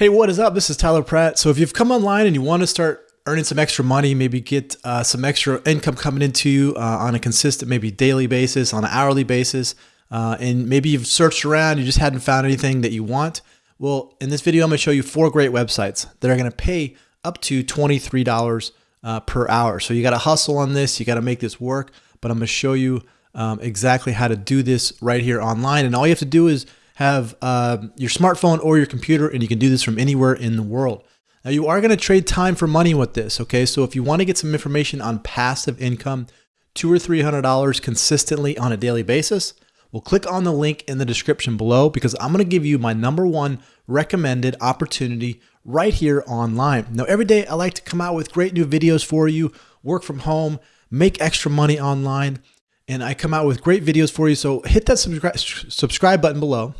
Hey, what is up? This is Tyler Pratt. So if you've come online and you want to start earning some extra money, maybe get uh, some extra income coming into you uh, on a consistent, maybe daily basis, on an hourly basis, uh, and maybe you've searched around, you just hadn't found anything that you want. Well, in this video, I'm going to show you four great websites that are going to pay up to $23 uh, per hour. So you got to hustle on this, you got to make this work, but I'm going to show you um, exactly how to do this right here online. And all you have to do is have uh, your smartphone or your computer, and you can do this from anywhere in the world. Now, you are going to trade time for money with this, okay? So if you want to get some information on passive income, two or three hundred dollars consistently on a daily basis, well, click on the link in the description below because I'm going to give you my number one recommended opportunity right here online. Now, every day I like to come out with great new videos for you, work from home, make extra money online, and I come out with great videos for you. So hit that subscribe subscribe button below.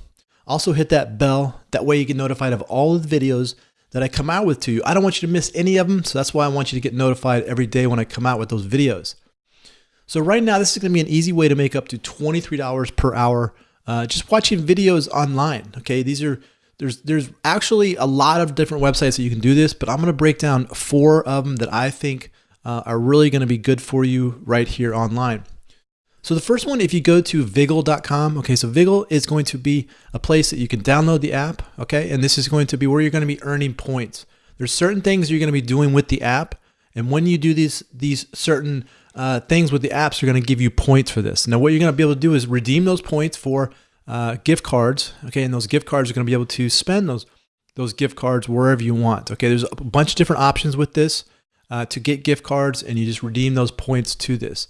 Also hit that bell. That way you get notified of all of the videos that I come out with to you. I don't want you to miss any of them. So that's why I want you to get notified every day when I come out with those videos. So right now, this is going to be an easy way to make up to $23 per hour uh, just watching videos online. Okay, these are there's there's actually a lot of different websites that you can do this, but I'm going to break down four of them that I think uh, are really going to be good for you right here online. So the first one, if you go to Viggle.com, okay, so Viggle is going to be a place that you can download the app, okay, and this is going to be where you're going to be earning points. There's certain things you're going to be doing with the app, and when you do these these certain uh, things with the apps, you're going to give you points for this. Now, what you're going to be able to do is redeem those points for uh, gift cards, okay, and those gift cards are going to be able to spend those those gift cards wherever you want. Okay, there's a bunch of different options with this uh, to get gift cards, and you just redeem those points to this.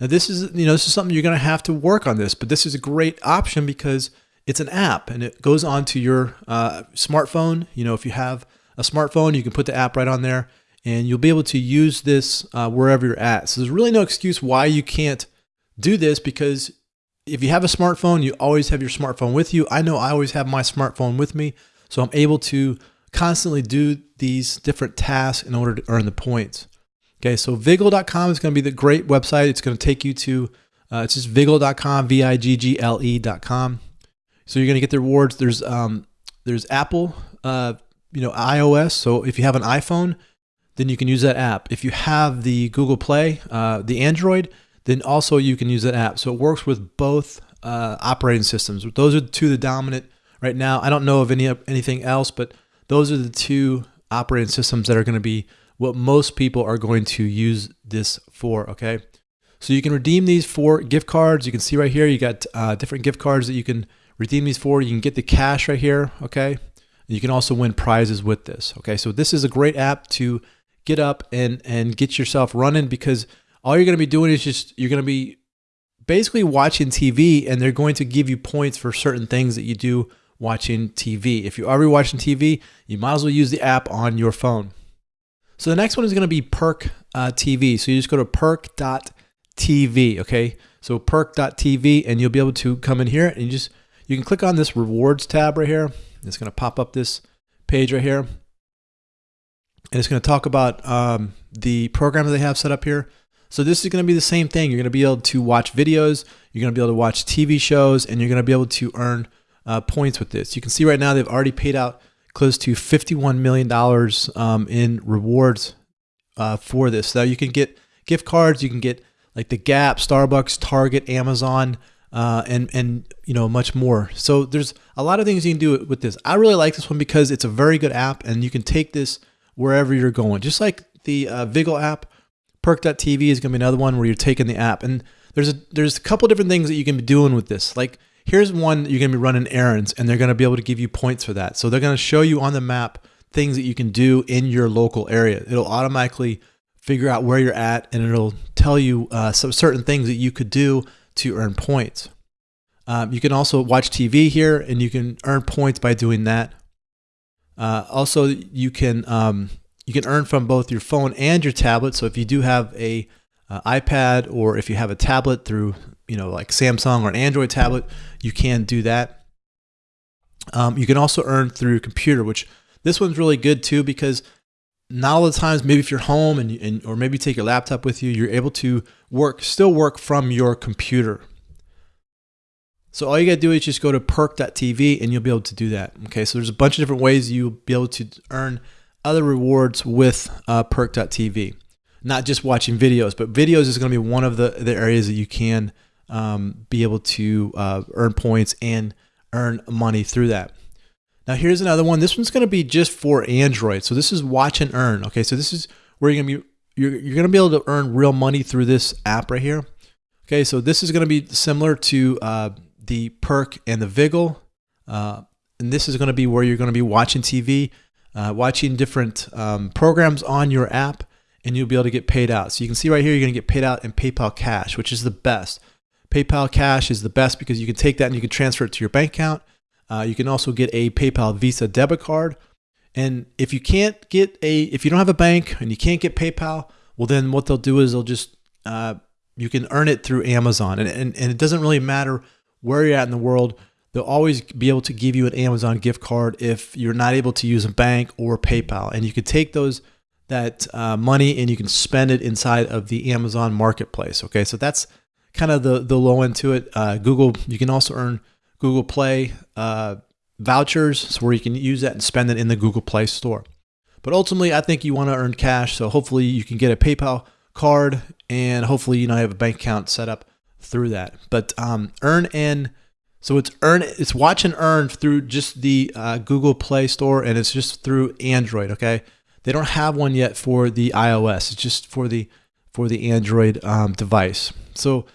Now this is, you know, this is something you're going to have to work on this, but this is a great option because it's an app and it goes onto your uh, smartphone. You know, if you have a smartphone, you can put the app right on there and you'll be able to use this uh, wherever you're at. So there's really no excuse why you can't do this because if you have a smartphone, you always have your smartphone with you. I know I always have my smartphone with me, so I'm able to constantly do these different tasks in order to earn the points. Okay, so Viggle.com is going to be the great website. It's going to take you to, uh, it's just Viggle.com, V-I-G-G-L-E.com. So you're going to get the rewards. There's um, there's Apple, uh, you know, iOS. So if you have an iPhone, then you can use that app. If you have the Google Play, uh, the Android, then also you can use that app. So it works with both uh, operating systems. Those are the two the dominant right now. I don't know of any anything else, but those are the two operating systems that are going to be what most people are going to use this for, okay? So you can redeem these for gift cards. You can see right here, you got uh, different gift cards that you can redeem these for. You can get the cash right here, okay? You can also win prizes with this, okay? So this is a great app to get up and, and get yourself running because all you're gonna be doing is just, you're gonna be basically watching TV and they're going to give you points for certain things that you do watching TV. If you're already watching TV, you might as well use the app on your phone. So the next one is going to be Perk uh, TV. So you just go to perk.tv, okay? So perk.tv and you'll be able to come in here and you just, you can click on this rewards tab right here. It's going to pop up this page right here. And it's going to talk about um, the program that they have set up here. So this is going to be the same thing. You're going to be able to watch videos, you're going to be able to watch TV shows, and you're going to be able to earn uh, points with this. You can see right now they've already paid out close to $51 million um, in rewards uh, for this. Now you can get gift cards, you can get like the Gap, Starbucks, Target, Amazon, uh, and and you know much more. So there's a lot of things you can do with this. I really like this one because it's a very good app, and you can take this wherever you're going. Just like the uh, Viggle app, Perk.tv is going to be another one where you're taking the app, and there's a there's a couple different things that you can be doing with this. Like here's one you're going to be running errands and they're going to be able to give you points for that. So they're going to show you on the map things that you can do in your local area. It'll automatically figure out where you're at and it'll tell you uh, some certain things that you could do to earn points. Um, you can also watch TV here and you can earn points by doing that. Uh, also, you can um, you can earn from both your phone and your tablet. So if you do have a uh, iPad or if you have a tablet through you know, like Samsung or an Android tablet, you can do that. Um, you can also earn through computer, which this one's really good too because not all the times, maybe if you're home and, and or maybe take your laptop with you, you're able to work, still work from your computer. So all you gotta do is just go to perk.tv and you'll be able to do that. Okay, so there's a bunch of different ways you'll be able to earn other rewards with uh, perk.tv. Not just watching videos, but videos is gonna be one of the, the areas that you can um, be able to uh, earn points and earn money through that. Now here's another one. This one's gonna be just for Android. So this is watch and earn. Okay, so this is where you're gonna be you're, you're gonna be able to earn real money through this app right here. Okay, so this is gonna be similar to uh, the perk and the Viggle. Uh, and this is gonna be where you're gonna be watching TV, uh, watching different um, programs on your app, and you'll be able to get paid out. So you can see right here, you're gonna get paid out in PayPal Cash, which is the best. PayPal Cash is the best because you can take that and you can transfer it to your bank account. Uh, you can also get a PayPal Visa debit card. And if you can't get a, if you don't have a bank and you can't get PayPal, well, then what they'll do is they'll just, uh, you can earn it through Amazon. And, and, and it doesn't really matter where you're at in the world. They'll always be able to give you an Amazon gift card if you're not able to use a bank or PayPal. And you can take those, that uh, money and you can spend it inside of the Amazon marketplace. Okay. So that's kind of the, the low end to it. Uh, Google, you can also earn Google Play uh, vouchers, so where you can use that and spend it in the Google Play Store. But ultimately, I think you want to earn cash, so hopefully you can get a PayPal card, and hopefully you know have a bank account set up through that. But um, earn and so it's earn it's watch and earn through just the uh, Google Play Store, and it's just through Android. Okay, they don't have one yet for the iOS. It's just for the for the Android um, device. So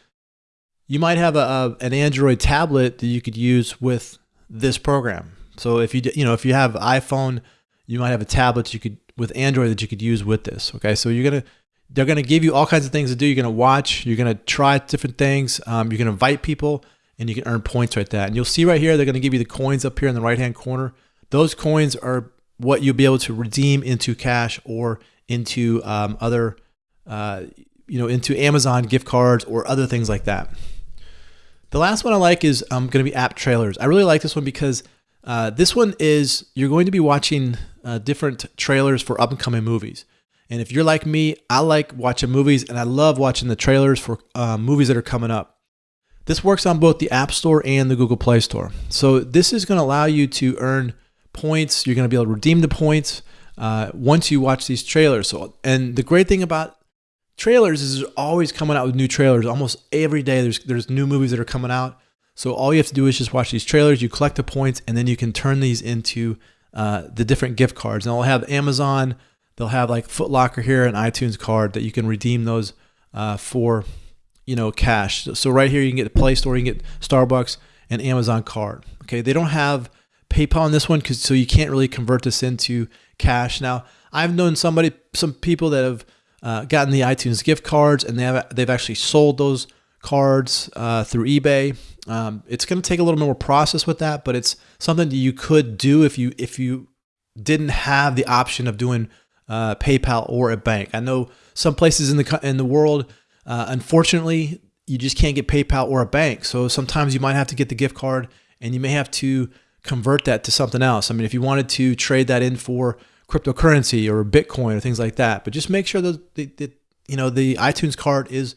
you might have a, a, an Android tablet that you could use with this program. So if you you know if you have iPhone, you might have a tablet you could with Android that you could use with this. Okay, so you're gonna they're gonna give you all kinds of things to do. You're gonna watch. You're gonna try different things. Um, you're gonna invite people, and you can earn points right there. And you'll see right here they're gonna give you the coins up here in the right hand corner. Those coins are what you'll be able to redeem into cash or into um, other uh, you know into Amazon gift cards or other things like that. The last one I like is um, going to be app trailers. I really like this one because uh, this one is you're going to be watching uh, different trailers for up and coming movies. And if you're like me, I like watching movies and I love watching the trailers for uh, movies that are coming up. This works on both the App Store and the Google Play Store. So this is going to allow you to earn points. You're going to be able to redeem the points uh, once you watch these trailers. So, and the great thing about trailers is always coming out with new trailers. Almost every day there's there's new movies that are coming out. So all you have to do is just watch these trailers. You collect the points, and then you can turn these into uh, the different gift cards. And they'll have Amazon. They'll have like Foot Locker here, and iTunes card that you can redeem those uh, for, you know, cash. So right here you can get the Play Store, you can get Starbucks, and Amazon card. Okay, they don't have PayPal on this one because so you can't really convert this into cash. Now I've known somebody, some people that have uh, gotten the iTunes gift cards, and they have they've actually sold those cards uh, through eBay. Um, it's going to take a little more process with that, but it's something that you could do if you if you didn't have the option of doing uh, PayPal or a bank. I know some places in the in the world, uh, unfortunately, you just can't get PayPal or a bank. So sometimes you might have to get the gift card, and you may have to convert that to something else. I mean, if you wanted to trade that in for cryptocurrency or Bitcoin or things like that. But just make sure that the, the you know the iTunes card is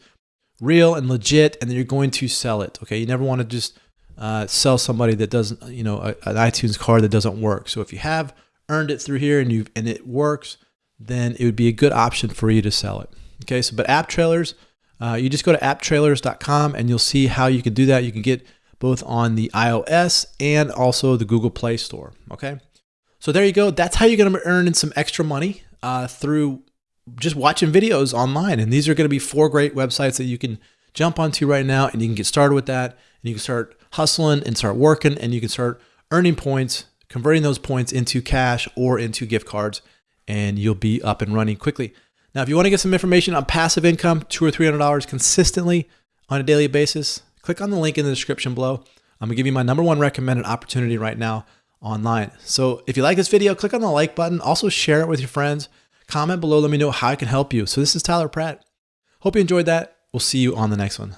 real and legit, and that you're going to sell it. Okay, you never want to just uh, sell somebody that doesn't you know a, an iTunes card that doesn't work. So if you have earned it through here and you and it works, then it would be a good option for you to sell it. Okay, so but app trailers, uh, you just go to apptrailers.com and you'll see how you can do that. You can get both on the iOS and also the Google Play Store. Okay. So there you go. That's how you're going to earn some extra money uh, through just watching videos online. And these are going to be four great websites that you can jump onto right now and you can get started with that. And you can start hustling and start working and you can start earning points, converting those points into cash or into gift cards, and you'll be up and running quickly. Now, if you want to get some information on passive income, two or three hundred dollars consistently on a daily basis, click on the link in the description below. I'm gonna give you my number one recommended opportunity right now online. So if you like this video, click on the like button. Also share it with your friends. Comment below. Let me know how I can help you. So this is Tyler Pratt. Hope you enjoyed that. We'll see you on the next one.